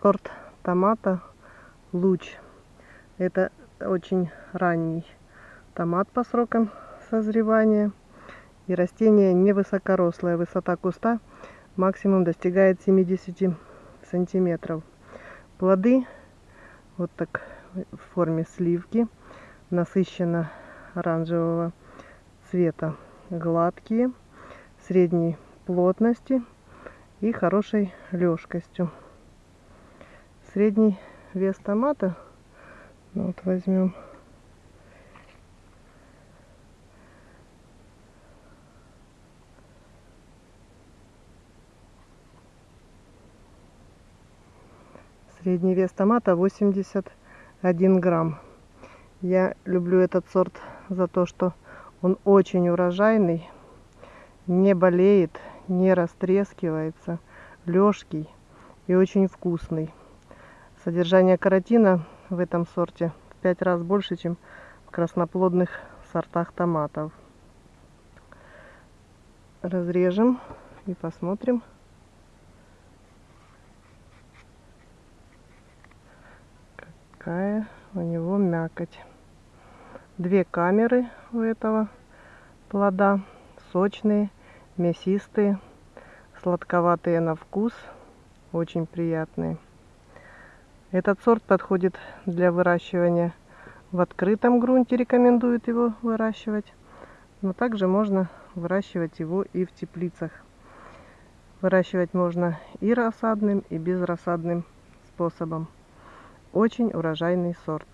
сорт томата луч. Это очень ранний томат по срокам созревания. И растение невысокорослое. Высота куста максимум достигает 70 сантиметров. Плоды вот так в форме сливки, насыщенно оранжевого цвета, гладкие, средней плотности и хорошей лёжкостью. Средний вес томата, ну вот возьмем Средний вес томата 81 грамм. Я люблю этот сорт за то, что он очень урожайный, не болеет, не растрескивается, лёжкий и очень вкусный. Содержание каротина в этом сорте в 5 раз больше, чем в красноплодных сортах томатов. Разрежем и посмотрим. Какая у него мякоть. Две камеры у этого плода. Сочные, мясистые, сладковатые на вкус. Очень приятные. Этот сорт подходит для выращивания в открытом грунте. Рекомендуют его выращивать. Но также можно выращивать его и в теплицах. Выращивать можно и рассадным, и безрассадным способом. Очень урожайный сорт.